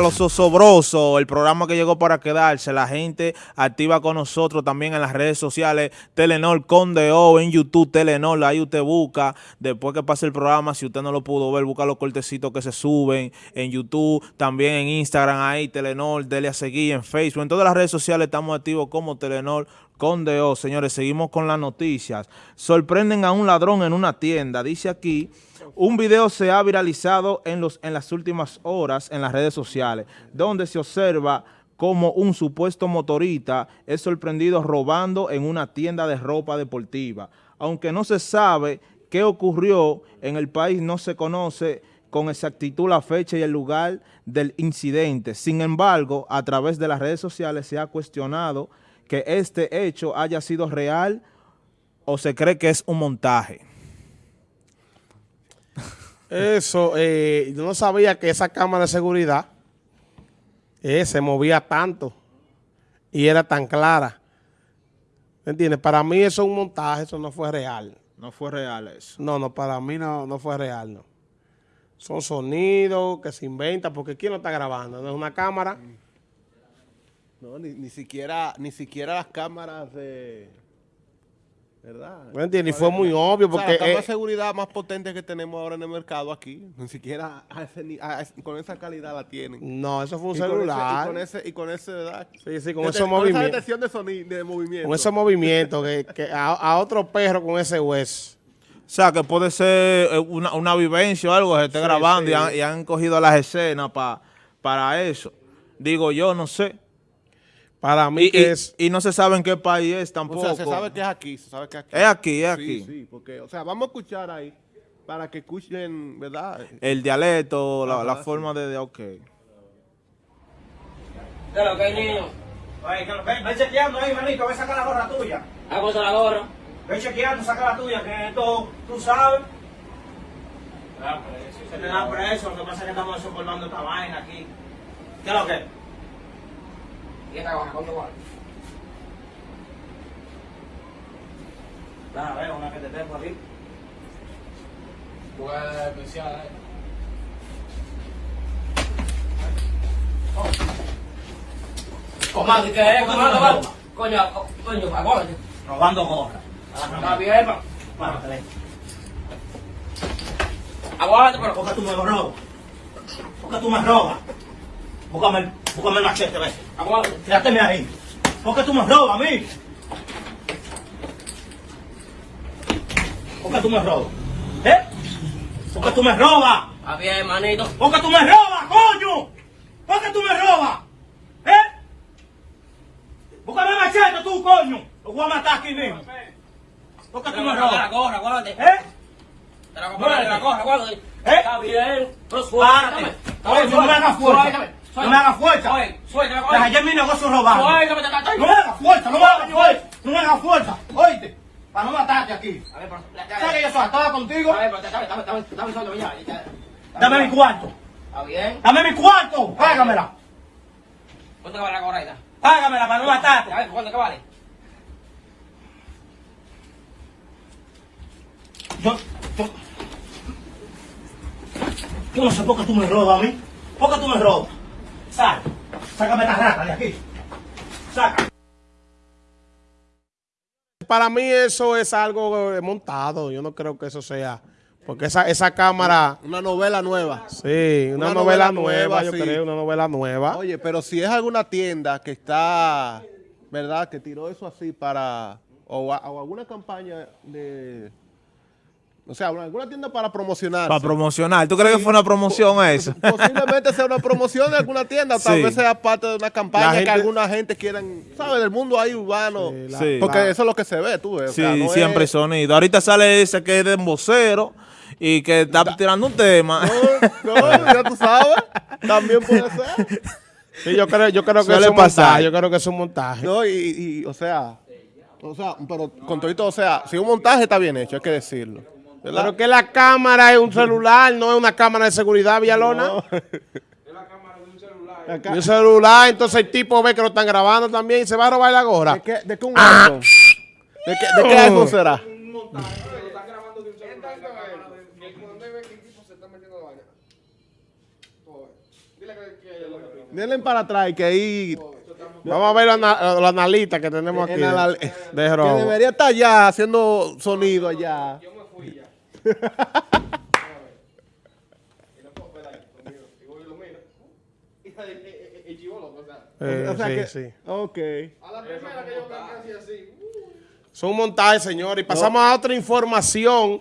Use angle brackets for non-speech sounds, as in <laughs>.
Los Osobrosos, el programa que llegó para quedarse, la gente activa con nosotros también en las redes sociales, Telenor Conde O, en YouTube Telenor, ahí usted busca, después que pase el programa, si usted no lo pudo ver, busca los cortecitos que se suben en YouTube, también en Instagram ahí, Telenor, dele a seguir, en Facebook, en todas las redes sociales estamos activos como Telenor Conde O. Señores, seguimos con las noticias. Sorprenden a un ladrón en una tienda, dice aquí... Un video se ha viralizado en, los, en las últimas horas en las redes sociales, donde se observa como un supuesto motorista es sorprendido robando en una tienda de ropa deportiva. Aunque no se sabe qué ocurrió en el país, no se conoce con exactitud la fecha y el lugar del incidente. Sin embargo, a través de las redes sociales se ha cuestionado que este hecho haya sido real o se cree que es un montaje. Eso, eh, yo no sabía que esa cámara de seguridad eh, se movía tanto y era tan clara. ¿Me entiendes? Para mí eso es un montaje, eso no fue real. No fue real eso. No, no, para mí no, no fue real, no. Son sonidos que se inventan, porque ¿quién lo está grabando? ¿No es una cámara? No, ni, ni siquiera, ni siquiera las cámaras de ¿Verdad? ¿Me entiendes? Y fue muy obvio porque... O la seguridad más potente que tenemos ahora en el mercado aquí, ni siquiera con esa calidad la tienen. No, eso fue un celular. y con ese, y con ese ¿verdad? Sí, sí, con esos movimientos. esa detección de, sonido, de movimiento. Con ese movimiento, que, que a, otro perro con ese hueso. O sea, que puede ser eh, una, una vivencia o algo que se esté grabando Y, han, cogido las escenas para eso. Digo yo, no sé. Para mí y, es... Y no se sabe en qué país es tampoco. O sea, se sabe que es aquí, se sabe que es aquí. Es aquí, es aquí. Sí, sí, porque, o sea, vamos a escuchar ahí para que escuchen, ¿verdad? El dialecto, la, la forma de, de, ok. ¿Qué lo que hay, niño? Que lo, ven, ven chequeando ahí, manito, ven sacar la gorra tuya. Ah, pues la gorra. Ven chequeando, saca la tuya, que esto, tú sabes. Ah, pues, se te da preso, lo que pasa es que estamos soportando esta vaina aquí. ¿Qué es lo que? ¿Y esta gorra cuánto vale? a ver, una que te tengo aquí. Pues especial, eh. Comando, ¿qué es? Comando, Coño, coño, aguárdate. Robando gorra. Está bien, pa. Bueno, Aguárdate, pero ¿por qué tú me robas? ¿Por qué tú me robas? Búscame búscame el machete, ve. Tírate ahí. ¿Por qué tú me robas a mí? ¿Por qué tú me robas? ¿Eh? ¿Por qué tú me robas? Está bien, manito. ¿Por qué tú me robas, coño? ¿Por qué tú me robas? ¿Eh? Búscame el machete tú, coño. Lo voy a matar aquí mismo. ¿Por qué tú me robas? La gorra, guárdate. ¿Eh? Te la compré, la gorra, guárdate. ¿Eh? Está bien. Pero suéltame. No me hagas No me hagas fuerza. Suéltame. Ayer mi negocio robado. No me hagas fuerza, no me hagas fuerza. No me hagas fuerza. Oíste. Para no matarte aquí. A ver, ¿Sabes que yo estaba contigo? A ver, dame, dame, ya. Dame mi cuarto. ¿Está bien? Dame mi cuarto. Págamela. ¿Cuánto vale la gorra Págamela para no matarte. A ver, ¿cuánto que vale? Yo, yo, yo no sé por qué tú me robas a mí. ¿Por qué tú me robas? Sal. Sácame esta rata de aquí. Saca. Para mí eso es algo eh, montado. Yo no creo que eso sea... Porque esa, esa cámara... Una novela nueva. Sí, una, novela, nueva, yo creo, una novela nueva. Oye, pero si es alguna tienda que está, ¿verdad? Que tiró eso así para... o alguna campaña de o sea, alguna tienda para promocionar. Para promocionar. ¿Tú crees que fue una promoción eso? <laughs> Posiblemente sea una promoción de alguna tienda, tal vez sea parte de una campaña que alguna gente quiera, ¿sabes? Del mundo ahí urbano. Sí, porque eso es lo que se ve, tú ves. Sí, siempre sonido. Ahorita sale ese que es de embocero y que está tirando un tema. No, no, <laughs> ya tú sabes. También puede ser. Sí, yo creo, yo creo que es un montaje. Yo creo que es un montaje. No, y, y o sea, o sea, pero con todo, o sea, si un montaje está bien hecho, hay que decirlo. Pero que la cámara es un celular, no es una cámara de seguridad, Villalona. No. <laughs> Es la cámara de un celular. Un celular, entonces el tipo ve que lo están grabando también y se va a robar la gorra. ¿De qué, de qué un ah. iPhone? ¿De qué, de qué iPhone será? Un montaje, pero lo están grabando de un celular. ¿Dónde ve que el tipo se está metiendo la vaina? Dile que... Denle para atrás y que ahí... Vamos a ver los, los analistas que tenemos aquí en la- de, de que debería estar allá haciendo sonido allá. Eh, o sea sí, que, sí. Ok. Son montajes, señores. Y pasamos a otra información